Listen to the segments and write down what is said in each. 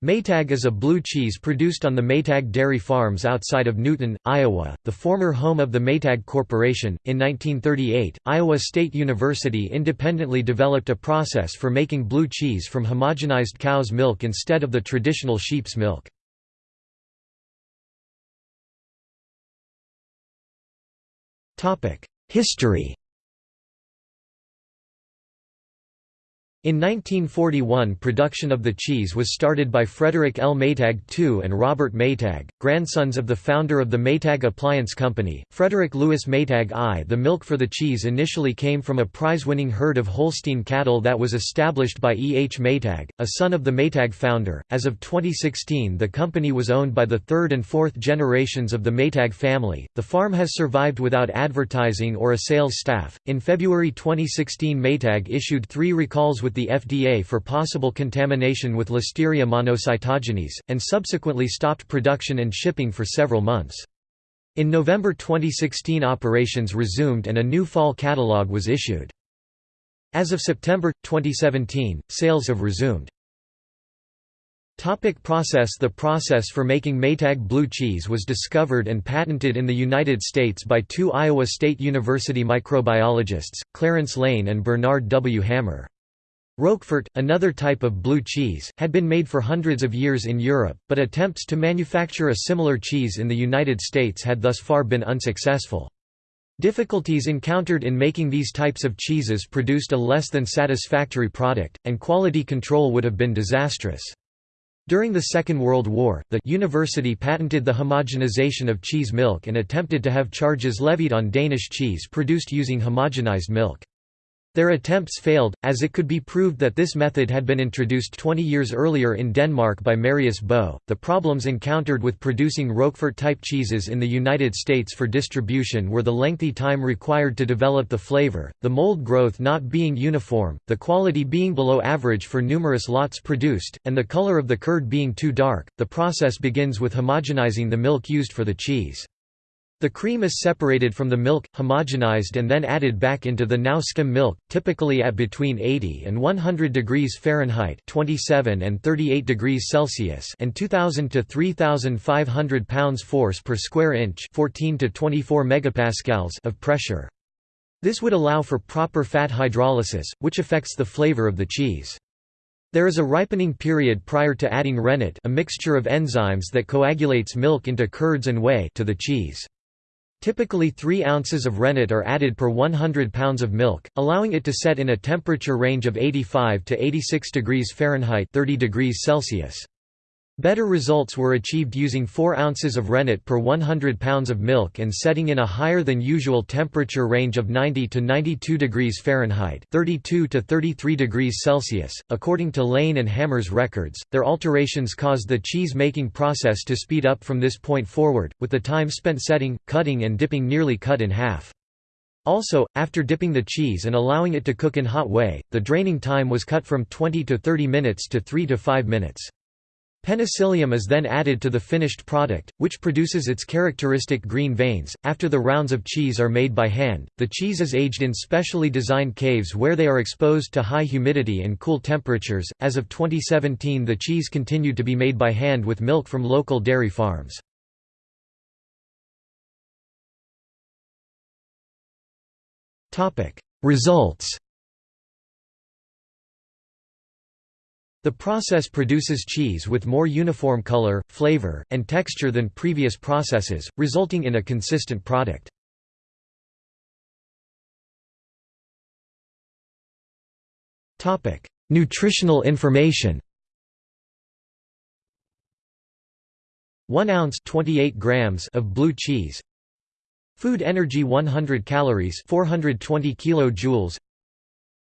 Maytag is a blue cheese produced on the Maytag dairy farms outside of Newton, Iowa, the former home of the Maytag Corporation. In 1938, Iowa State University independently developed a process for making blue cheese from homogenized cow's milk instead of the traditional sheep's milk. History In 1941 production of the cheese was started by Frederick L. Maytag II and Robert Maytag, grandsons of the founder of the Maytag Appliance Company, Frederick Louis Maytag I. The milk for the cheese initially came from a prize-winning herd of Holstein cattle that was established by E. H. Maytag, a son of the Maytag founder. As of 2016 the company was owned by the third and fourth generations of the Maytag family. The farm has survived without advertising or a sales staff. In February 2016 Maytag issued three recalls with the FDA for possible contamination with Listeria monocytogenes, and subsequently stopped production and shipping for several months. In November 2016 operations resumed and a new fall catalog was issued. As of September, 2017, sales have resumed. Topic process The process for making Maytag blue cheese was discovered and patented in the United States by two Iowa State University microbiologists, Clarence Lane and Bernard W. Hammer. Roquefort, another type of blue cheese, had been made for hundreds of years in Europe, but attempts to manufacture a similar cheese in the United States had thus far been unsuccessful. Difficulties encountered in making these types of cheeses produced a less than satisfactory product, and quality control would have been disastrous. During the Second World War, the university patented the homogenization of cheese milk and attempted to have charges levied on Danish cheese produced using homogenized milk. Their attempts failed, as it could be proved that this method had been introduced 20 years earlier in Denmark by Marius Boe. The problems encountered with producing Roquefort type cheeses in the United States for distribution were the lengthy time required to develop the flavor, the mold growth not being uniform, the quality being below average for numerous lots produced, and the color of the curd being too dark. The process begins with homogenizing the milk used for the cheese. The cream is separated from the milk, homogenized and then added back into the now skim milk, typically at between 80 and 100 degrees Fahrenheit 27 and 38 degrees Celsius and 2000 to 3500 pounds force per square inch 14 to 24 megapascals of pressure. This would allow for proper fat hydrolysis, which affects the flavor of the cheese. There is a ripening period prior to adding rennet a mixture of enzymes that coagulates milk into curds and whey to the cheese. Typically 3 ounces of rennet are added per 100 pounds of milk, allowing it to set in a temperature range of 85 to 86 degrees Fahrenheit 30 degrees Celsius. Better results were achieved using 4 ounces of rennet per 100 pounds of milk and setting in a higher than usual temperature range of 90 to 92 degrees Fahrenheit 32 to 33 degrees Celsius. According to Lane and Hammer's records, their alterations caused the cheese-making process to speed up from this point forward, with the time spent setting, cutting and dipping nearly cut in half. Also, after dipping the cheese and allowing it to cook in hot whey, the draining time was cut from 20 to 30 minutes to 3 to 5 minutes. Penicillium is then added to the finished product, which produces its characteristic green veins. After the rounds of cheese are made by hand, the cheese is aged in specially designed caves where they are exposed to high humidity and cool temperatures. As of 2017, the cheese continued to be made by hand with milk from local dairy farms. Topic: Results The process produces cheese with more uniform color, flavor, and texture than previous processes, resulting in a consistent product. Nutritional information. 1 ounce 28 grams of blue cheese. Food energy 100 calories 420 kilojoules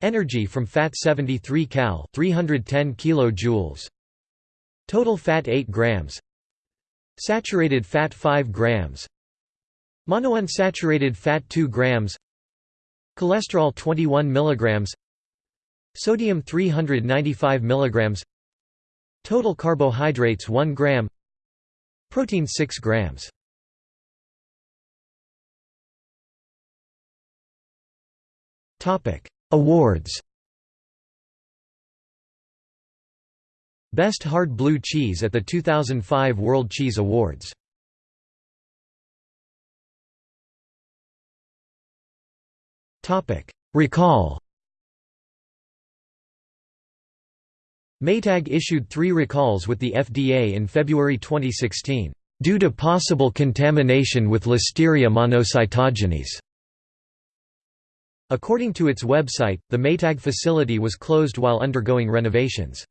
Energy from fat 73 cal 310 kilojoules. Total fat 8 grams. Saturated fat 5 grams. Monounsaturated fat 2 grams. Cholesterol 21 mg. Sodium 395 mg. Total carbohydrates 1 gram. Protein 6 grams. Topic Awards Best Hard Blue Cheese at the 2005 World Cheese Awards. Recall Maytag issued three recalls with the FDA in February 2016, "...due to possible contamination with Listeria monocytogenes." According to its website, the Maytag facility was closed while undergoing renovations.